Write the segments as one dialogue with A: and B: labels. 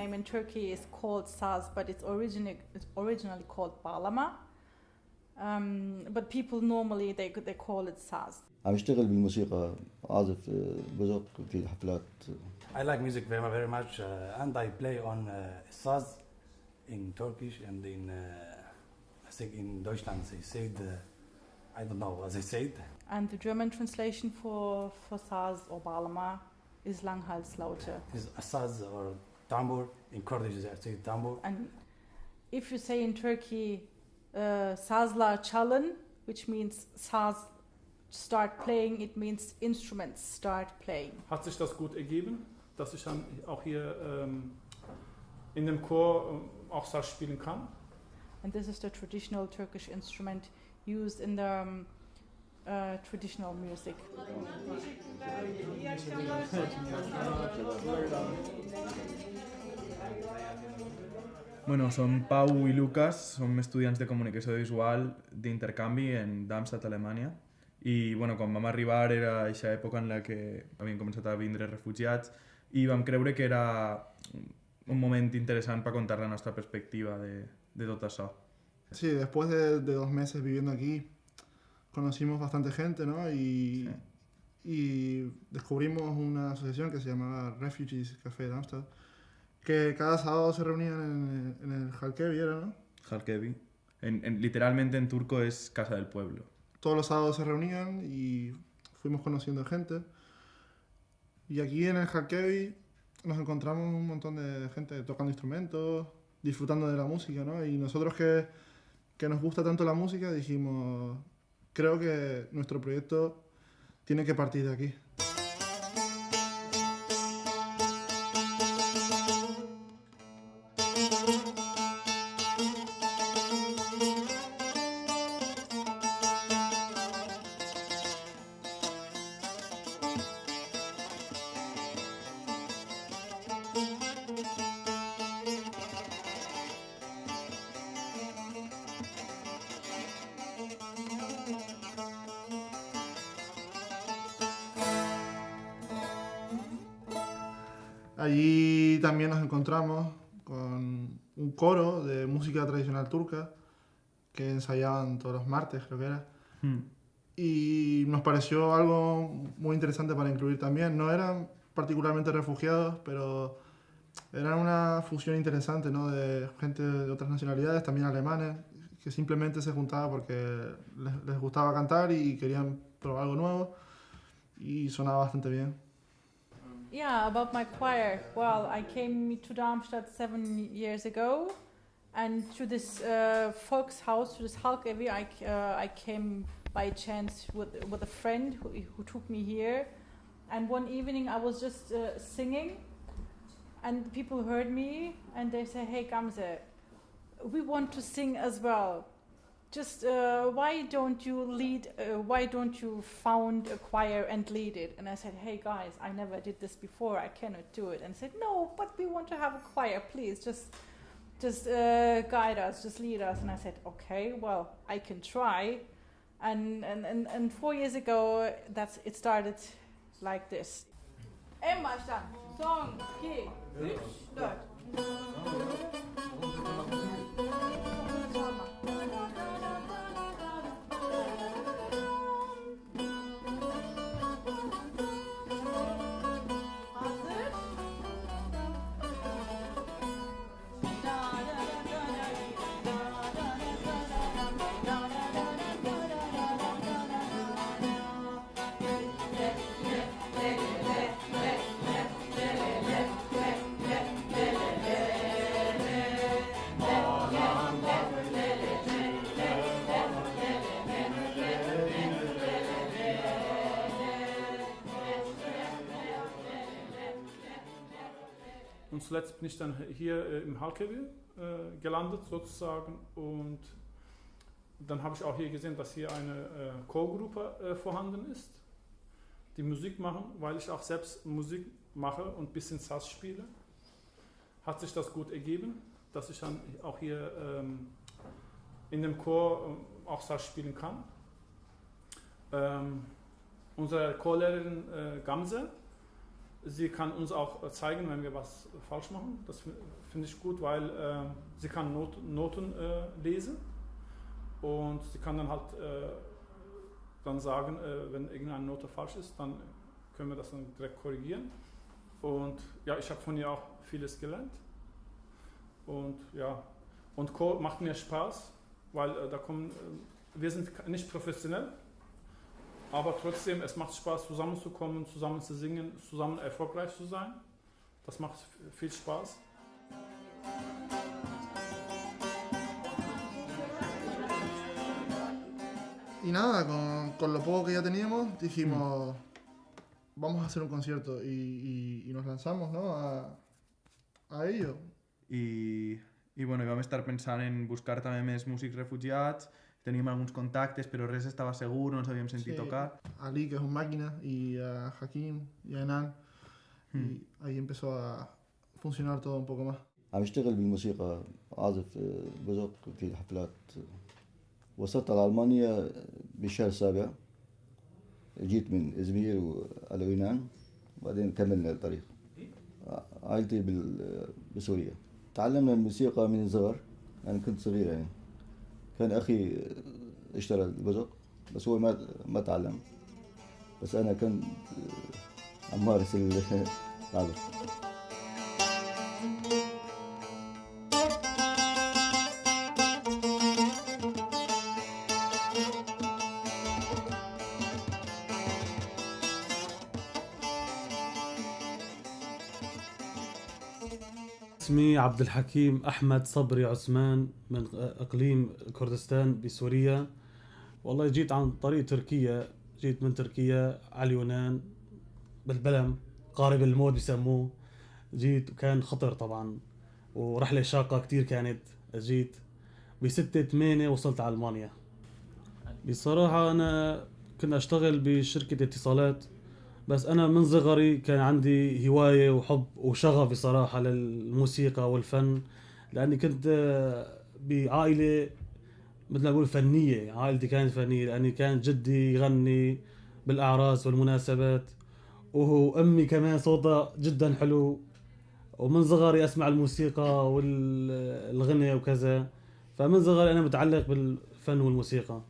A: name in Turkey is called saz, but it's, origini- it's originally called bağlama. Um, but people normally they they call it saz.
B: عم اشتغل بالموسيقى أعزف بزق في الحفلات.
C: I like music very very much uh, and I play on uh, saz in Turkish and in uh, I think in Deutschland they said uh, I don't know what they said.
A: And the German translation for for saz or bağlama is Langhalslaute.
C: Is saz or tambur in Kurdish they say tambur.
A: And if you say in Turkey uh, sazlar çalın, which means saz start playing, it means instruments start playing.
D: Hat sich das gut ergeben, dass ich dann auch hier ähm, in dem Chor ähm, auch Saz spielen kann.
A: And this is the traditional Turkish instrument used in the um, uh, traditional music.
E: Bueno, som Pau i Lucas, som estudiants de comunicació visual d'intercanvi en Darmstadt, Alemanya. I bueno, quan vam arribar era aquesta època en la que havien començat a vindre refugiats i vam creure que era un moment interessant per contar la nostra perspectiva de, de tot això.
F: Sí, después de, de dos meses viviendo aquí, conocimos bastante gente, ¿no? Y, y descubrimos una asociación que se llamaba Refugees Café de Amsterdam, que cada sábado se reunían en, en el Halkevi, ¿era, no?
E: Halkevi. En, en, literalmente en turco es Casa del Pueblo.
F: Todos los sábados se reunían y fuimos conociendo gente. Y aquí en el Halkevi nos encontramos un montón de gente tocando instrumentos, disfrutando de la música, ¿no? Y nosotros que, que nos gusta tanto la música dijimos, creo que nuestro proyecto tiene que partir de aquí. Allí también nos encontramos con un coro de música tradicional turca que ensayaban todos los martes, creo que era.
E: Hmm.
F: Y nos pareció algo muy interesante para incluir también. No eran particularmente refugiados, pero era una fusión interesante ¿no? de gente de otras nacionalidades, también alemanes, que simplemente se juntaba porque les, les gustaba cantar y querían probar algo nuevo y sonaba bastante bien.
A: Yeah, about my choir. Well, I came to Darmstadt seven years ago, and to this uh, house, to this Halkevi, I, uh, I came by chance with, with a friend who, who took me here. And one evening I was just uh, singing, and people heard me, and they say, Hey, Gamze, we want to sing as well. Just uh, why don't you lead? Uh, why don't you found a choir and lead it? And I said, Hey guys, I never did this before. I cannot do it. And said, No, but we want to have a choir. Please, just, just uh, guide us, just lead us. And I said, Okay, well, I can try. And and and, and four years ago, that's it started like this. En.
D: Zuletzt bin ich dann hier äh, im Halkevi äh, gelandet sozusagen und dann habe ich auch hier gesehen, dass hier eine äh, Chorgruppe äh, vorhanden ist, die Musik machen, weil ich auch selbst Musik mache und ein bisschen Sass spiele. Hat sich das gut ergeben, dass ich dann auch hier ähm, in dem Chor ähm, auch Sass spielen kann. Ähm, unsere Chorlehrerin äh, Gamse sie kann uns auch zeigen, wenn wir was falsch machen. Das fi- finde ich gut, weil äh, sie kann Not, Noten äh, lesen und sie kann dann halt äh, dann sagen, äh, wenn irgendeine Note falsch ist, dann können wir das dann direkt korrigieren. Und ja, ich habe von ihr auch vieles gelernt. Und ja, und Chor macht mir Spaß, weil äh, da kommen, äh, wir sind nicht professionell, aber trotzdem, es macht Spaß, zusammenzukommen, zusammen zu singen, zusammen erfolgreich zu sein. Das macht viel Spaß.
F: Y nada, con, con lo poco que ya teníamos, dijimos, vamos a hacer un concierto y, y- y nos lanzamos, ¿no? A, a ello.
E: I, i bueno, vam estar pensant en buscar també més músics refugiats, teníem alguns contactes, però res estava segur, no ens havíem sentit
F: Sí.
E: tocar.
F: Ali, que es un máquina, y a Hakim y a Enan. Y ahí empezó a funcionar todo un poco más.
B: عم اشتغل بالموسيقى عازف آه، بزق في حفلات وصلت على ألمانيا بالشهر السابع جيت من إزمير وعلى يونان بعدين كملنا الطريق عائلتي بال- بسوريا تعلمنا الموسيقى من صغر أنا كنت صغير يعني كان أخي اشترى البزق بس هو ما ما تعلم. بس أنا كنت عم مارس
G: اسمي عبد الحكيم أحمد صبري عثمان من إقليم كردستان بسوريا. والله جيت عن طريق تركيا جيت من تركيا على اليونان بالبلم قارب الموت بسموه. جيت وكان خطر طبعا ورحلة شاقة كتير كانت. جيت بستة ثمانية وصلت على ألمانيا. بصراحة أنا كنت أشتغل بشركة اتصالات. بس أنا من صغري كان عندي هواية وحب وشغف بصراحة للموسيقى والفن لأني كنت آه، بعائلة مثل ما أقول فنية عائلتي كانت فنية لأني كان جدي يغني بالأعراس والمناسبات وهو أمي كمان صوتها جدا حلو ومن صغري أسمع الموسيقى والغنى وكذا فمن صغري أنا متعلق بالفن والموسيقى.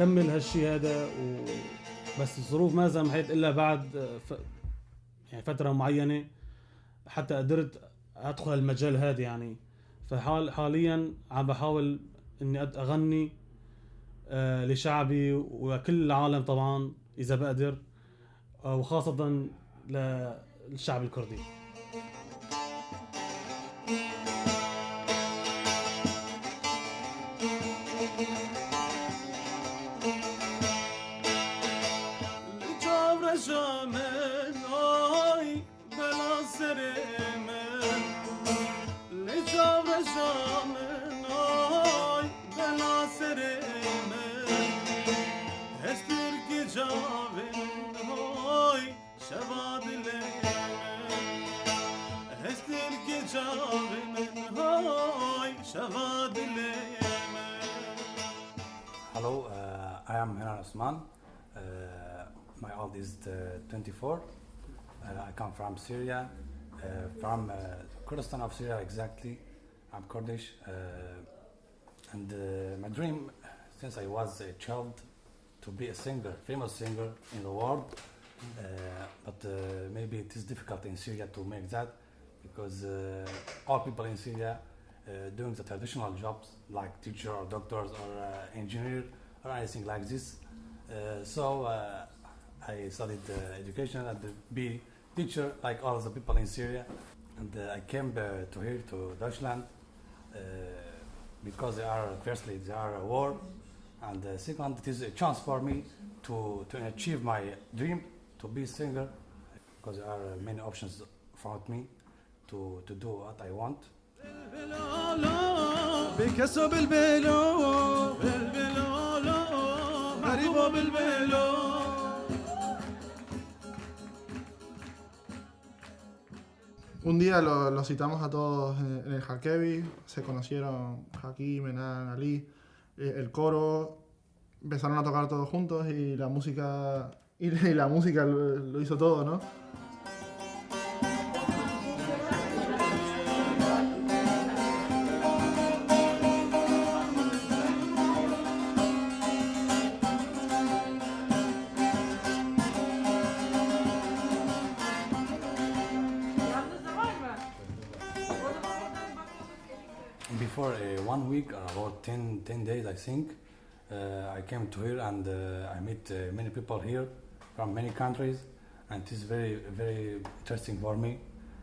G: اكمل هالشي هذا و بس الظروف ما سمحت إلا بعد ف... يعني فترة معينة حتى قدرت أدخل المجال هذا يعني. فحال حاليا عم بحاول إني أغني آه، لشعبي وكل العالم طبعا إذا بقدر آه، وخاصة للشعب الكردي.
H: من آی بلا سر من لجا رجا من آی بلا سر من هستیر که جاوین آی شوا دل من هستیر که جاوین آی شوا دل من
C: Hello, uh, I am Hiran Osman. My age is uh, 24. Uh, I come from Syria, uh, from Kurdistan of Syria exactly. I'm Kurdish, and my dream since I was a child to be a singer, famous singer in the world. Uh, but uh, maybe it is difficult in Syria to make that because uh, all people in Syria doing the traditional jobs like teacher or doctors or engineer or anything like this. So I studied uh, education and to be teacher like all of the people in Syria. And uh, I came uh, to here to Deutschland uh, because they are firstly they are a war, and uh, second it is a chance for me to to achieve my dream to be singer because there are uh, many options for me to to do what I want.
H: بكسو بالبلو بالبلو غريبو بالبلو
F: Un día lo- los citamos a todos en, el Hakevi, se conocieron Hakim, Enan, Ali, eh, el coro, empezaron a tocar todos juntos y la música, y, la música lo, lo hizo todo, ¿no?
C: About 10, 10 days, I think, uh, I came to here and uh, I met uh, many people here from many countries, and it is very, very interesting for me.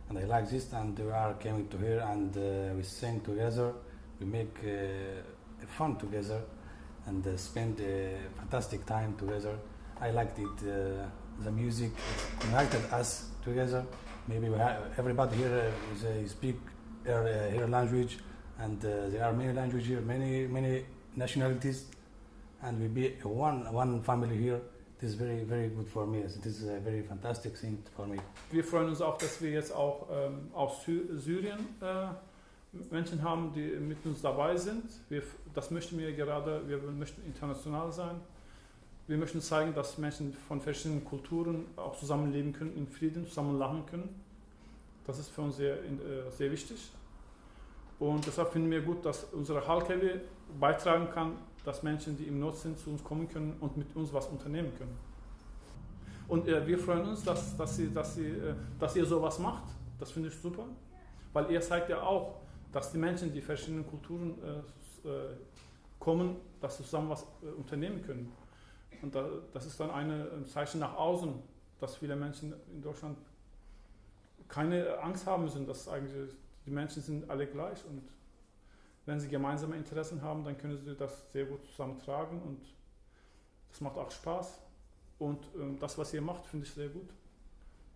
C: And I like this, and we are coming to here and uh, we sing together, we make uh, fun together, and uh, spend a fantastic time together. I liked it. The music united us together. Maybe everybody here is, speak their here language, and uh, there are many languages many many nationalities, and we be one one family here. It is very very good for me. It is a very fantastic thing for me.
D: Wir freuen uns auch, dass wir jetzt auch ähm, aus Sy Syrien äh, Menschen haben, die mit uns dabei sind. Wir, das möchten wir gerade, wir möchten international sein. Wir möchten zeigen, dass Menschen von verschiedenen Kulturen auch zusammenleben können, in Frieden zusammen lachen können. Das ist für uns sehr, äh, sehr wichtig. Und deshalb finden wir gut, dass unsere Halkewe beitragen kann, dass Menschen, die im Not sind, zu uns kommen können und mit uns was unternehmen können. Und äh, wir freuen uns, dass, dass, sie, dass, sie, äh, dass ihr sowas macht. Das finde ich super. Weil ihr zeigt ja auch, dass die Menschen, die verschiedenen Kulturen äh, äh, kommen, dass sie zusammen was äh, unternehmen können. Und da, das ist dann ein Zeichen nach außen, dass viele Menschen in Deutschland keine Angst haben müssen, dass eigentlich die Menschen sind alle gleich und wenn sie gemeinsame Interessen haben, dann können sie das sehr gut zusammentragen und das macht auch Spaß. Und ähm, das, was ihr macht, finde ich sehr gut.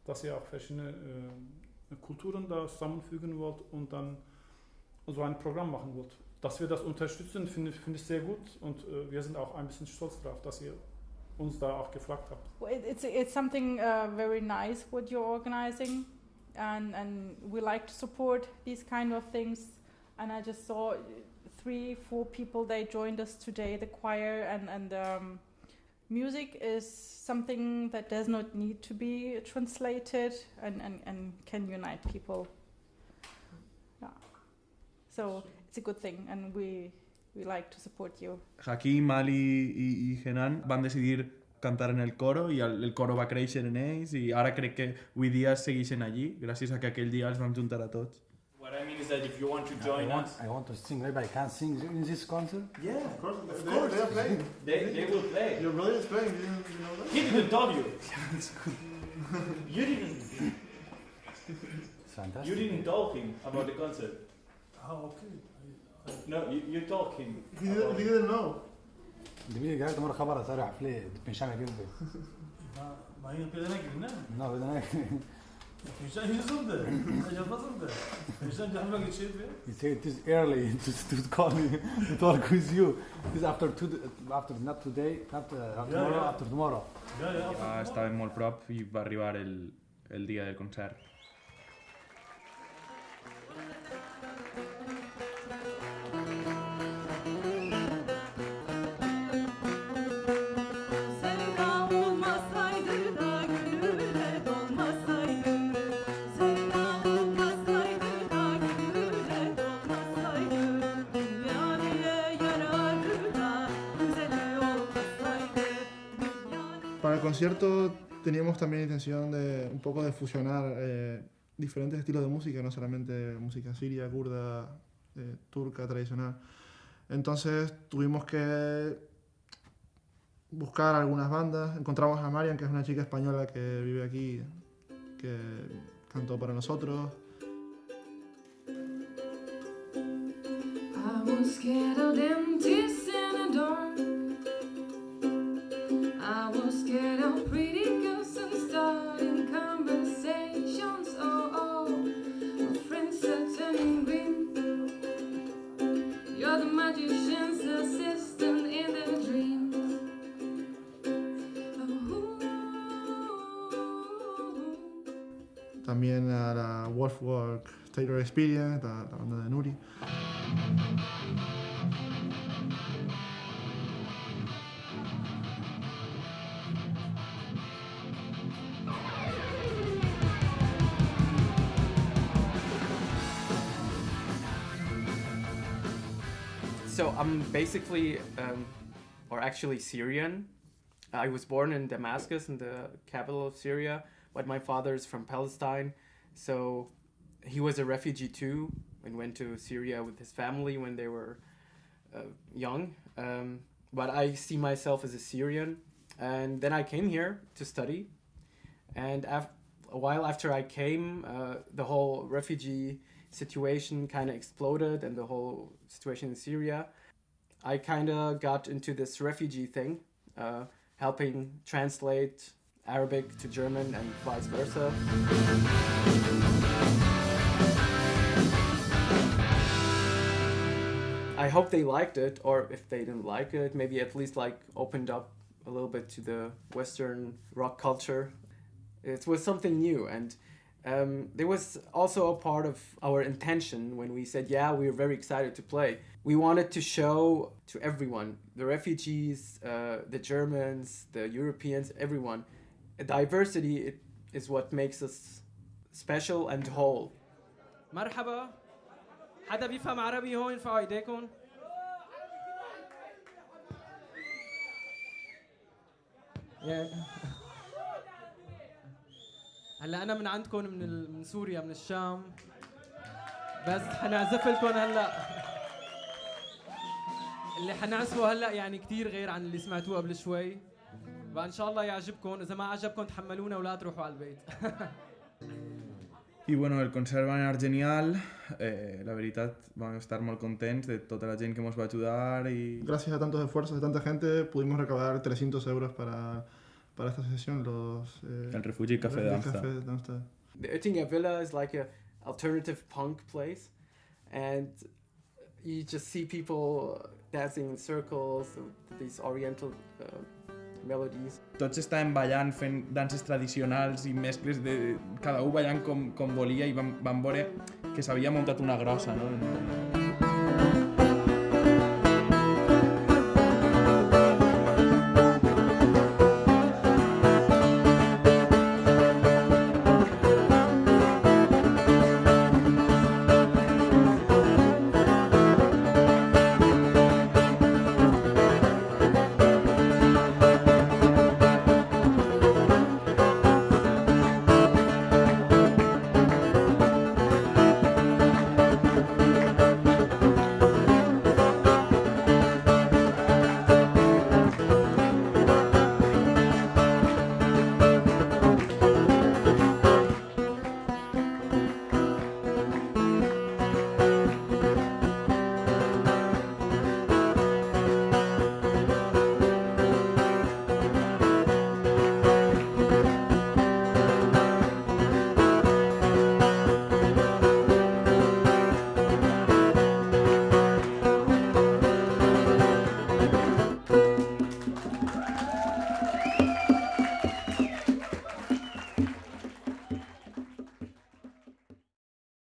D: Dass ihr auch verschiedene äh, Kulturen da zusammenfügen wollt und dann so ein Programm machen wollt. Dass wir das unterstützen, finde ich, finde ich sehr gut und äh, wir sind auch ein bisschen stolz darauf, dass ihr uns da auch gefragt habt.
A: Well, it- It's it's something uh, very nice what you're organizing, and and we like to support these kind of things. And I just saw three, four people they joined us today, the choir, and and um, music is something that does not need to be translated, and and and can unite people. Yeah, so it's a good thing, and we we like to support you.
E: Hakim, Ali i, i Enan van decidir cantar en el coro i el, el coro va créixer en ells i ara crec que avui dia segueixen allí gràcies a que aquell dia els vam juntar a tots.
I: What I mean is that if you want to
C: I
I: join
C: want,
I: us,
C: I want to sing. Maybe I can sing in this concert.
I: yeah,
F: Of course, they, they are playing.
I: they, they will play.
F: Your brother is playing, you, you know that?
I: He didn't tell you. you didn't.
C: It's fantastic.
I: You didn't tell him about the concert.
H: Ah, okay.
I: No, you, you told him.
F: He didn't, he didn't know.
C: Dimitriy кажа да мора хабара
H: сара хафле пеншаме кирди. Ма
C: ин педанаки
H: не? На педанаки. Пеншам юзумда. Ажабазумда. Пеншам жахмак ичеби.
C: You say it is early to to call me to talk with you. This after two after not today, not uh,
H: after
C: tomorrow, after tomorrow.
H: Ja, ja,
E: ja, estàvem molt prop i va arribar el el dia del concert.
F: Concierto teníamos también intención de un poco de fusionar eh, diferentes estilos de música, no solamente música siria, kurda, eh, turca, tradicional. Entonces tuvimos que buscar algunas bandas. Encontramos a Marian, que es una chica española que vive aquí, que cantó para nosotros. También a la Wolfwork Taylor Experience, la, la banda de Nuri.
J: So I'm basically, um, or actually Syrian. I was born in Damascus, in the capital of Syria, but my father is from Palestine. So he was a refugee too and went to Syria with his family when they were uh, young. Um, but I see myself as a Syrian. And then I came here to study. And af- a while after I came, uh, the whole refugee situation kind of exploded and the whole situation in Syria. I kind of got into this refugee thing, uh, helping translate Arabic to German and vice versa. I hope they liked it, or if they didn't like it, maybe at least like opened up a little bit to the Western rock culture. It was something new, and um, there was also a part of our intention when we said, yeah, we were very excited to play. We wanted to show to everyone, the refugees, uh, the Germans, the Europeans, everyone, diversity it is what makes us special and whole.
K: مرحبا. حدا بيفهم عربي هون ارفعوا ايديكم؟ هلا أنا من عندكم من. من سوريا من الشام. بس حنعزف لكم هلا. اللي حنعزفه هلا يعني كتير غير عن اللي سمعتوه قبل شوي. فان شاء الله يعجبكم اذا ما عجبكم تحملونا ولا تروحوا على البيت
E: I bueno, el concert va anar genial, eh, la veritat vam estar molt contents de tota la gent que ens va ajudar i...
F: Gracias a tantos esfuerzos de tanta gente pudimos recaudar 300 euros para, para esta sesión. Los, eh,
E: El Refugi Café
F: el
E: de Amsterdam.
F: Café de Amsterdam.
J: The Oettinger Villa is like a alternative punk place, and you just see people dancing in circles, with these Oriental uh, melodies.
E: Tots estàvem ballant, fent danses tradicionals i mescles de... cada un ballant com, com volia i vam, vam veure que s'havia muntat una grossa, no?